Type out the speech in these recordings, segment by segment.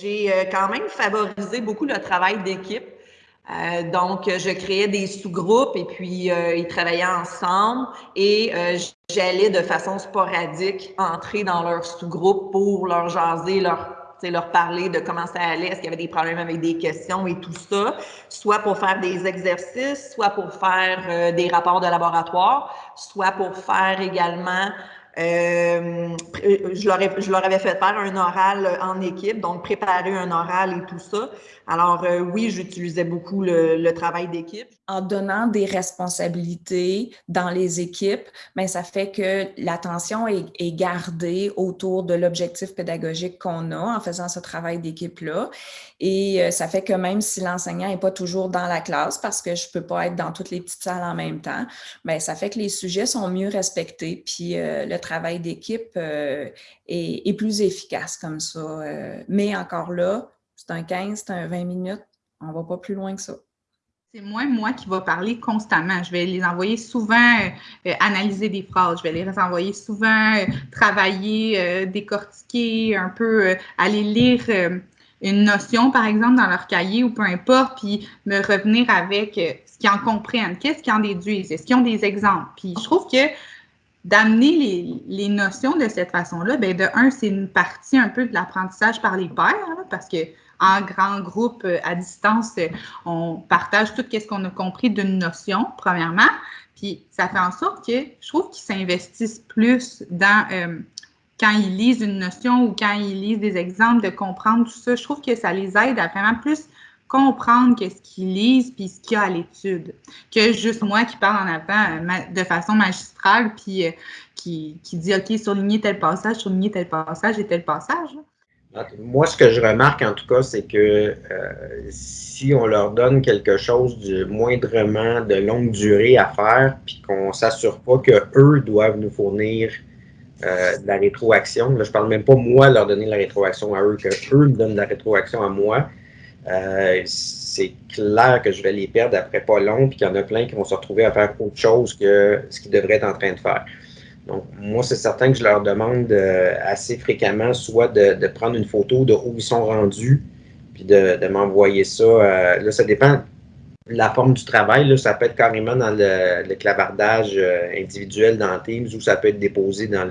j'ai quand même favorisé beaucoup le travail d'équipe. donc, je créais des sous-groupes et puis ils travaillaient ensemble et j'allais de façon sporadique entrer dans leur sous-groupe pour leur jaser, leur parler de comment ça allait, est-ce qu'il y avait des problèmes avec des questions et tout ça, soit pour faire des exercices, soit pour faire euh, des rapports de laboratoire, soit pour faire également euh, je, leur je leur avais fait faire un oral en équipe, donc préparer un oral et tout ça. Alors euh, oui, j'utilisais beaucoup le, travail d'équipe. En donnant des responsabilités dans les équipes, mais ben, ça fait que l'attention est, gardée autour de l'objectif pédagogique qu'on a en faisant ce travail d'équipe-là. Et euh, ça fait que même si l'enseignant n'est pas toujours dans la classe, parce que je ne peux pas être dans toutes les petites salles en même temps, bien, ça fait que les sujets sont mieux respectés, puis euh, le d'équipe est, est, plus efficace comme ça. mais encore là, c'est un 15, c'est un 20 minutes. On ne va pas plus loin que ça. C'est moi, moi qui va parler constamment. Je vais les envoyer souvent euh, analyser des phrases. Je vais les envoyer souvent euh, travailler, euh, décortiquer, un peu aller lire une notion, par exemple, dans leur cahier ou peu importe, puis me revenir avec ce qu'ils en comprennent, qu'est-ce qu'ils en déduisent, est-ce qu'ils ont des exemples? Puis je trouve que d'amener les, notions de cette façon-là, bien, de un, c'est une partie un peu de l'apprentissage par les pairs, parce que en grand groupe euh, à distance, euh, on partage tout ce qu'on a compris d'une notion, premièrement. Puis ça fait en sorte que je trouve qu'ils s'investissent plus dans euh, quand ils lisent une notion ou quand ils lisent des exemples, de comprendre tout ça. Je trouve que ça les aide à vraiment plus comprendre qu'est-ce qu'ils lisent puis ce qu'il y a à l'étude que juste moi qui parle en avant de façon magistrale puis qui, qui dit OK, surligner tel passage, surligner tel passage et tel passage. Moi, ce que je remarque en tout cas, c'est que euh, si on leur donne quelque chose de moindrement de longue durée à faire, puis qu'on ne s'assure pas qu'eux doivent nous fournir euh, de la rétroaction, là, je parle même pas moi leur donner la rétroaction à eux, que eux me donnent la rétroaction à moi, euh, c'est clair que je vais les perdre après pas long, puis qu'il y en a plein qui vont se retrouver à faire autre chose que ce qu'ils devraient être en train de faire. Donc, moi, c'est certain que je leur demande euh, assez fréquemment soit de, prendre une photo de où ils sont rendus, puis de, m'envoyer ça. Euh, là, ça dépend de la forme du travail. Là, ça peut être carrément dans le, clavardage individuel dans Teams ou ça peut être déposé dans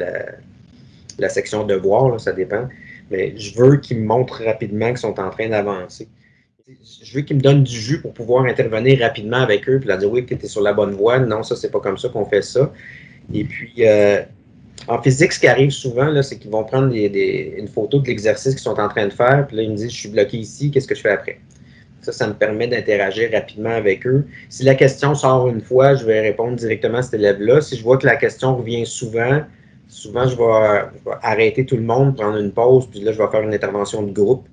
la section devoirs, là, ça dépend. Mais je veux qu'ils me montrent rapidement qu'ils sont en train d'avancer. Je veux qu'ils me donnent du jus pour pouvoir intervenir rapidement avec eux, puis leur dire oui, tu es sur la bonne voie. Non, ça, c'est pas comme ça qu'on fait ça. Et puis, euh, en physique, ce qui arrive souvent, c'est qu'ils vont prendre une photo de l'exercice qu'ils sont en train de faire, puis là, ils me disent, je suis bloqué ici, qu'est-ce que je fais après? Ça, ça me permet d'interagir rapidement avec eux. Si la question sort une fois, je vais répondre directement à cet élève-là. Si je vois que la question revient souvent, souvent, je vais, arrêter tout le monde, prendre une pause, puis là, je vais faire une intervention de groupe.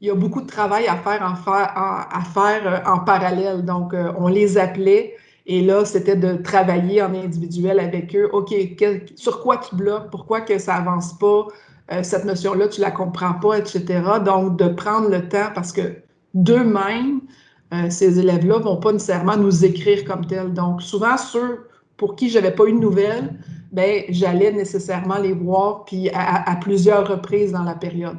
Il y a beaucoup de travail à faire en, euh, parallèle. Donc, euh, on les appelait et là, c'était de travailler en individuel avec eux. OK, sur quoi tu bloques? Pourquoi que ça avance pas? Euh, cette notion-là, tu la comprends pas, etc. Donc, de prendre le temps parce que d'eux-mêmes, ces élèves-là vont pas nécessairement nous écrire comme tel. Donc, souvent, ceux pour qui j'avais pas eu de nouvelles, ben, j'allais nécessairement les voir, puis à, plusieurs reprises dans la période.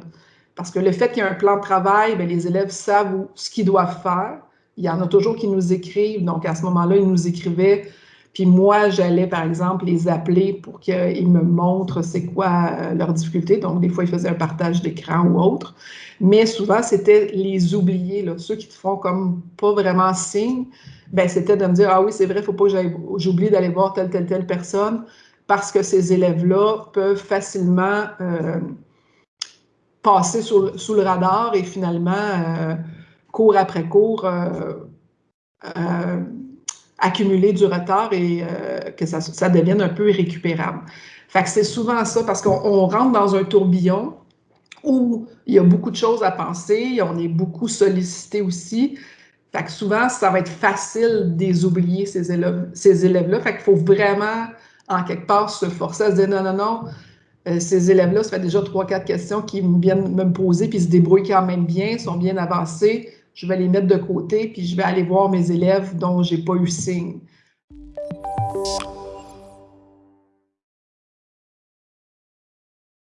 Parce que le fait qu'il y ait un plan de travail, ben, les élèves savent ce qu'ils doivent faire. Il y en a toujours qui nous écrivent. Donc, à ce moment-là, ils nous écrivaient. Puis moi, j'allais, par exemple, les appeler pour qu'ils me montrent c'est quoi euh, leur difficulté. Donc, des fois, ils faisaient un partage d'écran ou autre. Mais souvent, c'était les oublier, là, ceux qui te font comme pas vraiment signe. Ben, c'était de me dire, ah oui, c'est vrai, faut pas que j'oublie d'aller voir telle, telle, telle personne parce que ces élèves-là peuvent facilement euh, passer sous, le radar et finalement euh, cours après cours, euh, euh, accumuler du retard et que ça, devienne un peu irrécupérable. Fait que c'est souvent ça, parce qu'on rentre dans un tourbillon où il y a beaucoup de choses à penser, on est beaucoup sollicité aussi. Fait que souvent, ça va être facile de les oublier, ces élèves-là. Ces fait qu'il faut vraiment, en quelque part, se forcer à se dire non, non, non, ces élèves-là, ça fait déjà trois, quatre questions qui viennent me poser, puis ils se débrouillent quand même bien, sont bien avancés je vais les mettre de côté, puis je vais aller voir mes élèves dont j'ai pas eu signe.